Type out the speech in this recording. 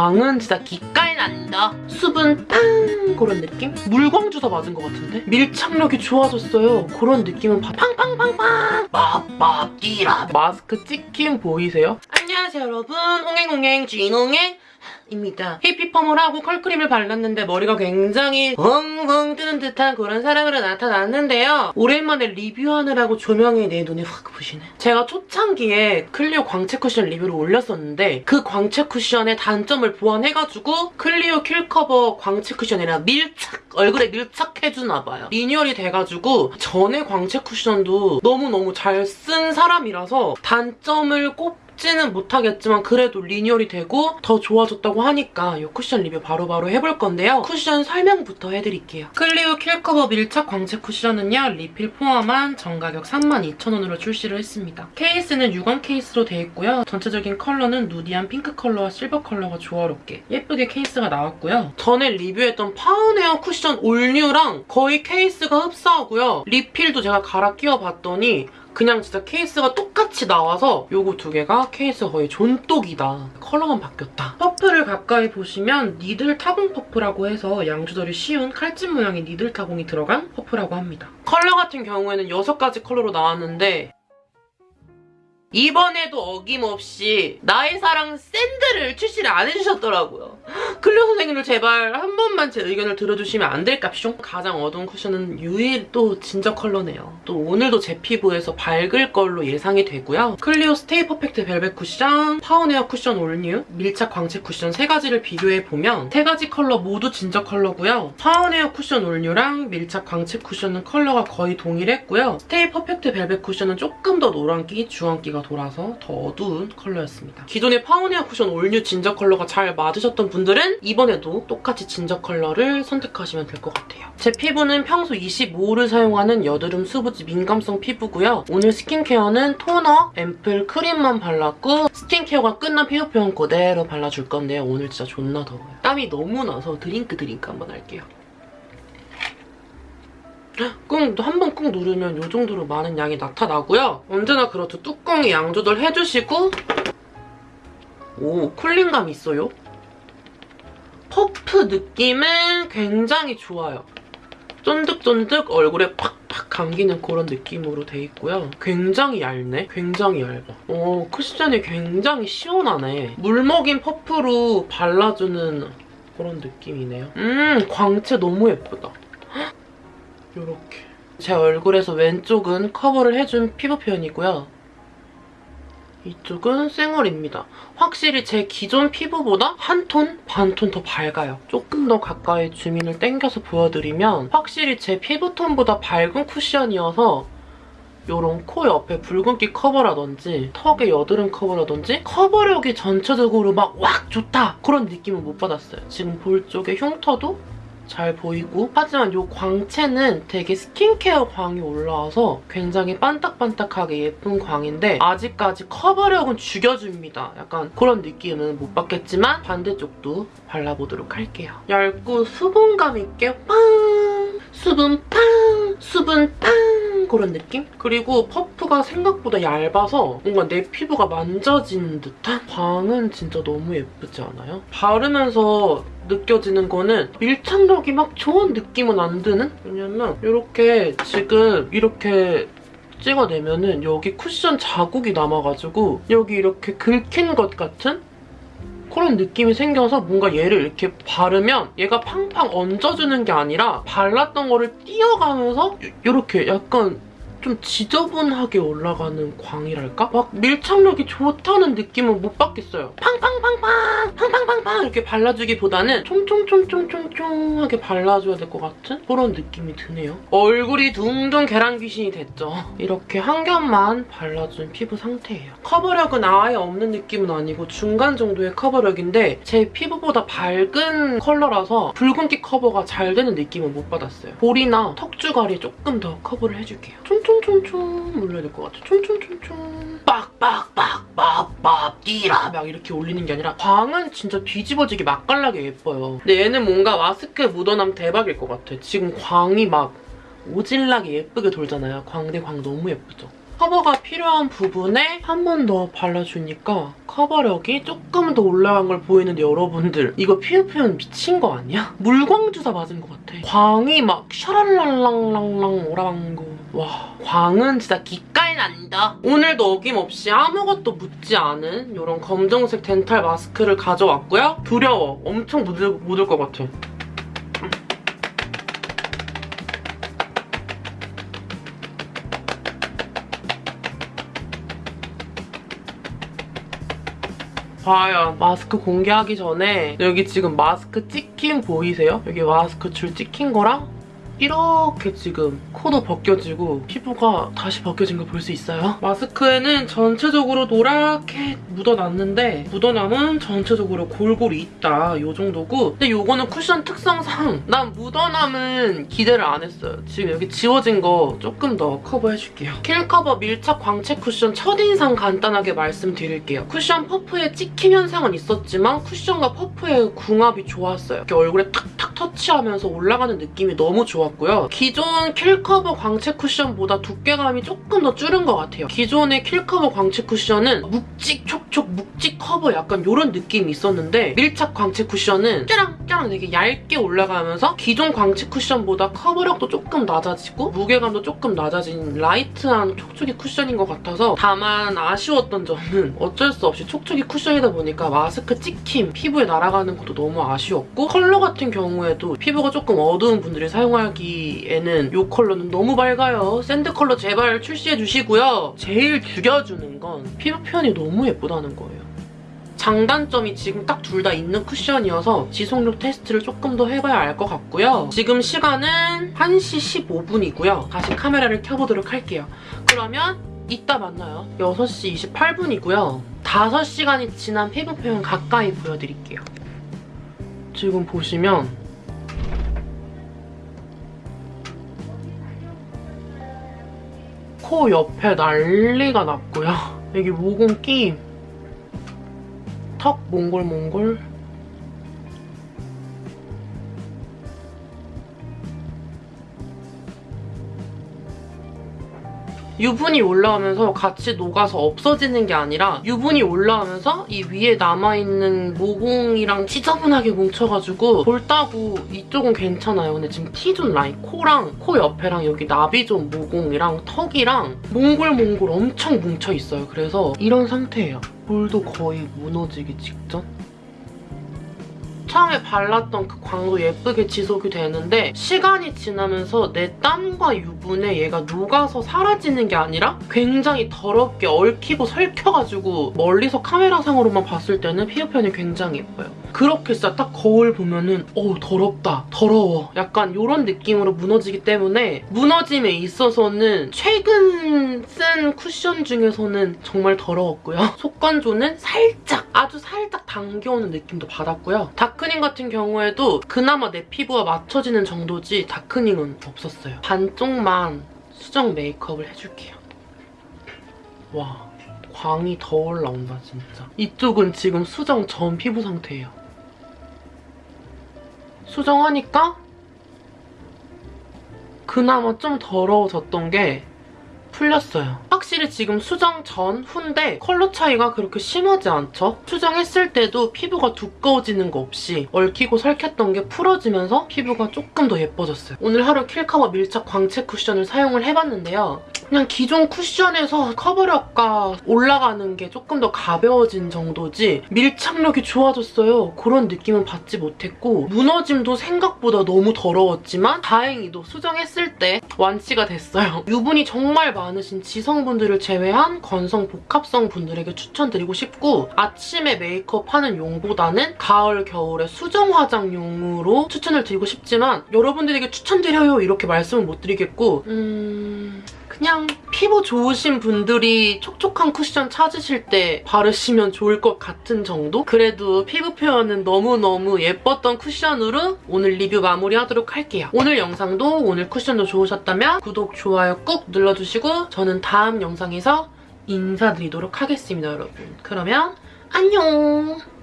광은 진짜 기깔 난다. 수분 빵 그런 느낌? 물광 주사 맞은 것 같은데? 밀착력이 좋아졌어요. 그런 느낌은 바- 팡팡팡팡 빠빠 띠라 마스크 찍힘 보이세요? 안녕하세요 여러분 홍행홍행 쥐농행 입니다. 히피펌을 하고 컬크림을 발랐는데 머리가 굉장히 엉엉 뜨는 듯한 그런 사람으로 나타났는데요. 오랜만에 리뷰하느라고 조명이 내 눈에 확 부시네. 제가 초창기에 클리오 광채 쿠션 리뷰를 올렸었는데 그 광채 쿠션의 단점을 보완해가지고 클리오 킬커버 광채 쿠션이라 밀착 얼굴에 밀착해주나 봐요. 리뉴얼이 돼가지고 전에 광채 쿠션도 너무너무 잘 쓴 사람이라서 단점을 꼽 는 못하겠지만 그래도 리뉴얼이 되고 더 좋아졌다고 하니까 이 쿠션 리뷰 바로바로 해볼 건데요. 쿠션 설명부터 해드릴게요. 클리오 킬커버 밀착 광채 쿠션은요. 리필 포함한 정가격 32,000원으로 출시를 했습니다. 케이스는 유광 케이스로 되어 있고요. 전체적인 컬러는 누디한 핑크 컬러와 실버 컬러가 조화롭게 예쁘게 케이스가 나왔고요. 전에 리뷰했던 파운웨어 쿠션 올뉴랑 거의 케이스가 흡사하고요. 리필도 제가 갈아 끼워봤더니 그냥 진짜 케이스가 똑같이 나와서 요거 두 개가 케이스가 거의 존똑이다. 컬러만 바뀌었다. 퍼프를 가까이 보시면 needle 타공 퍼프라고 해서 양 조절이 쉬운 칼집 모양의 needle 타공이 들어간 퍼프라고 합니다. 컬러 같은 경우에는 6가지 컬러로 나왔는데 이번에도 어김없이 나의 사랑 sand를 출시를 안 해주셨더라고요. 클리오 선생님들 제발 한 번만 제 의견을 들어주시면 안 될까쇼? 가장 어두운 쿠션은 유일 또 진저 컬러네요. 또 오늘도 제 피부에서 밝을 걸로 예상이 되고요. 클리오 스테이 퍼펙트 벨벳 쿠션, 파운웨어 쿠션 올뉴, 밀착 광채 쿠션 세 가지를 비교해보면 세 가지 컬러 모두 진저 컬러고요. 파운웨어 쿠션 올뉴랑 밀착 광채 쿠션은 컬러가 거의 동일했고요. 스테이 퍼펙트 벨벳 쿠션은 조금 더 노란기, 주황기가 돌아서 더 어두운 컬러였습니다. 기존의 파운웨어 쿠션 올뉴 ginger 컬러가 잘 맞으셨던 분들은 이번에도 똑같이 진저 컬러를 선택하시면 될 것 같아요. 제 피부는 평소 25를 사용하는 여드름 수부지 민감성 피부고요. 오늘 스킨케어는 토너, 앰플, 크림만 발랐고 스킨케어가 끝난 피부 표현 그대로 발라줄 건데요. 오늘 진짜 존나 더워요. 땀이 너무 나서 drink drink 한번 할게요. 꾹, 한 번 꾹 누르면 이 정도로 많은 양이 나타나고요. 언제나 그렇듯 뚜껑에 양 조절 해주시고 오, 쿨링감 있어요. 퍼프 느낌은 굉장히 좋아요. 쫀득쫀득 얼굴에 팍팍 감기는 그런 느낌으로 돼 있고요. 굉장히 얇네? 굉장히 얇아. 오, 쿠션이 굉장히 시원하네. 물 먹인 퍼프로 발라주는 그런 느낌이네요. 음, 광채 너무 예쁘다. 이렇게. 제 얼굴에서 왼쪽은 커버를 해준 피부 표현이고요. 이쪽은 쌩얼입니다. 확실히 제 기존 피부보다 한 톤, 반 톤 더 밝아요. 조금 더 가까이 줌인을 당겨서 보여드리면 확실히 제 피부톤보다 밝은 쿠션이어서 이런 코 옆에 붉은기 커버라든지 턱의 여드름 커버라든지 커버력이 전체적으로 막 확 좋다 그런 느낌은 못 받았어요. 지금 볼 쪽에 흉터도 잘 보이고 하지만 이 광채는 되게 스킨케어 광이 올라와서 굉장히 반딱반딱하게 예쁜 광인데 아직까지 커버력은 죽여줍니다. 약간 그런 느낌은 못 받겠지만 반대쪽도 발라보도록 할게요. 얇고 수분감 있게 빵! 수분 빵! 수분 빵! 그런 느낌? 그리고 퍼프가 생각보다 얇아서 뭔가 내 피부가 만져지는 듯한 광은 진짜 너무 예쁘지 않아요? 바르면서 느껴지는 거는 밀착력이 막 좋은 느낌은 안 드는? 왜냐면 이렇게 지금 이렇게 찍어내면은 여기 쿠션 자국이 남아가지고 여기 이렇게 긁힌 것 같은 그런 느낌이 생겨서 뭔가 얘를 이렇게 바르면 얘가 팡팡 얹어주는 게 아니라 발랐던 거를 띄어가면서 이렇게 약간 좀 지저분하게 올라가는 광이랄까? 막 밀착력이 좋다는 느낌은 못 받겠어요. 팡팡팡팡! 팡팡팡팡! 이렇게 발라주기보다는 총총총총총총하게 발라줘야 될 것 같은 그런 느낌이 드네요. 얼굴이 둥둥 계란 귀신이 됐죠. 이렇게 한 겹만 발라준 피부 상태예요. 커버력은 아예 없는 느낌은 아니고 중간 정도의 커버력인데 제 피부보다 밝은 컬러라서 붉은기 커버가 잘 되는 느낌은 못 받았어요. 볼이나 턱주가리 조금 더 커버를 해줄게요. 총총 총총 올려야 될 것 같아요. 총총총총 빡빡빡빡빡 띠라 막 이렇게 올리는 게 아니라 광은 진짜 뒤집어지게 맛깔나게 예뻐요. 근데 얘는 뭔가 마스크 묻어남 대박일 것 같아. 지금 광이 막 오질나게 예쁘게 돌잖아요. 광대 광 너무 예쁘죠? 커버가 필요한 부분에 한 번 더 발라주니까 커버력이 조금 더 올라간 걸 보이는데 여러분들 이거 피부 표현 미친 거 아니야? 물광 주사 맞은 것 같아. 광이 막 샤랄랄랑랑랑 오라방구. 와 광은 진짜 기깔 난다. 오늘도 어김없이 아무것도 묻지 않은 이런 검정색 덴탈 마스크를 가져왔고요. 두려워. 엄청 묻을, 묻을 것 같아. 과연 마스크 공개하기 전에 여기 지금 마스크 찍힌 보이세요? 여기 마스크 줄 찍힌 거랑 이렇게 지금 코도 벗겨지고 피부가 다시 벗겨진 거 볼 수 있어요? 마스크에는 전체적으로 노랗게 묻어났는데 묻어남은 전체적으로 골고루 있다 이 정도고 근데 이거는 쿠션 특성상 난 묻어남은 기대를 안 했어요. 지금 여기 지워진 거 조금 더 커버해줄게요. 킬커버 밀착 광채 쿠션 첫인상 간단하게 말씀드릴게요. 쿠션 퍼프에 찍힘 현상은 있었지만 쿠션과 퍼프의 궁합이 좋았어요. 이렇게 얼굴에 탁탁 터치하면서 올라가는 느낌이 너무 좋았 고요. 기존 킬커버 광채 쿠션보다 두께감이 조금 더 줄은 것 같아요. 기존의 킬커버 광채 쿠션은 묵직 촉촉 묵직 커버 약간 이런 느낌이 있었는데 밀착 광채 쿠션은 짜랑짜랑 되게 얇게 올라가면서 기존 광채 쿠션보다 커버력도 조금 낮아지고 무게감도 조금 낮아진 라이트한 촉촉이 쿠션인 것 같아서 다만 아쉬웠던 점은 어쩔 수 없이 촉촉이 쿠션이다 보니까 마스크 찍힘 피부에 날아가는 것도 너무 아쉬웠고 컬러 같은 경우에도 피부가 조금 어두운 분들이 사용하기에는 이 컬러는 너무 밝아요. 샌드 컬러 제발 출시해주시고요. 제일 죽여주는 건 피부 표현이 너무 예쁘다는 거예요. 장단점이 지금 딱 둘 다 있는 쿠션이어서 지속력 테스트를 조금 더 해봐야 알 것 같고요. 지금 시간은 1시 15분이고요. 다시 카메라를 켜보도록 할게요. 그러면 이따 만나요. 6시 28분이고요. 5시간이 지난 피부 표현 가까이 보여드릴게요. 지금 보시면 코 옆에 난리가 났고요. 여기 모공 끼 턱 몽골 몽골 유분이 올라오면서 같이 녹아서 없어지는 게 아니라 유분이 올라오면서 이 위에 남아있는 모공이랑 지저분하게 뭉쳐가지고 볼따구 이쪽은 괜찮아요. 근데 지금 T존 라인 코랑 코 옆에랑 여기 나비존 모공이랑 턱이랑 몽골몽골 엄청 뭉쳐있어요. 그래서 이런 상태예요. 볼도 거의 무너지기 직전? 처음에 발랐던 그 광도 예쁘게 지속이 되는데 시간이 지나면서 내 땀과 유분에 얘가 녹아서 사라지는 게 아니라 굉장히 더럽게 얽히고 설켜가지고 멀리서 카메라상으로만 봤을 때는 피부 표현이 굉장히 예뻐요. 그렇게 진짜 딱 거울 보면은 어우 더럽다, 더러워 약간 이런 느낌으로 무너지기 때문에 무너짐에 있어서는 최근 쓴 쿠션 중에서는 정말 더러웠고요. 속건조는 살짝, 아주 살짝 당겨오는 느낌도 받았고요. 다크닝 같은 경우에도 그나마 내 피부와 맞춰지는 정도지 다크닝은 없었어요. 반쪽만 수정 메이크업을 해줄게요. 와, 광이 더 올라온다 진짜. 이쪽은 지금 수정 전 피부 상태예요. 수정하니까 그나마 좀 더러워졌던 게 풀렸어요. 확실히 지금 수정 전, 후인데 컬러 차이가 그렇게 심하지 않죠? 수정했을 때도 피부가 두꺼워지는 거 없이 얽히고 설켰던 게 풀어지면서 피부가 조금 더 예뻐졌어요. 오늘 하루 킬커버 밀착 광채 쿠션을 사용을 해봤는데요. 그냥 기존 쿠션에서 커버력과 올라가는 게 조금 더 가벼워진 정도지 밀착력이 좋아졌어요. 그런 느낌은 받지 못했고 무너짐도 생각보다 너무 더러웠지만 다행히도 수정했을 때 완치가 됐어요. 유분이 정말 많으신 지성분들을 제외한 건성 복합성 분들에게 추천드리고 싶고 아침에 메이크업 하는 용보다는 가을, 겨울에 수정 화장용으로 추천을 드리고 싶지만 여러분들에게 추천드려요 이렇게 말씀을 못 드리겠고 음... 그냥 피부 좋으신 분들이 촉촉한 쿠션 찾으실 때 바르시면 좋을 것 같은 정도? 그래도 피부 표현은 너무너무 예뻤던 쿠션으로 오늘 리뷰 마무리하도록 할게요. 오늘 영상도 오늘 쿠션도 좋으셨다면 구독, 좋아요 꾹 눌러주시고 저는 다음 영상에서 인사드리도록 하겠습니다, 여러분. 그러면 안녕!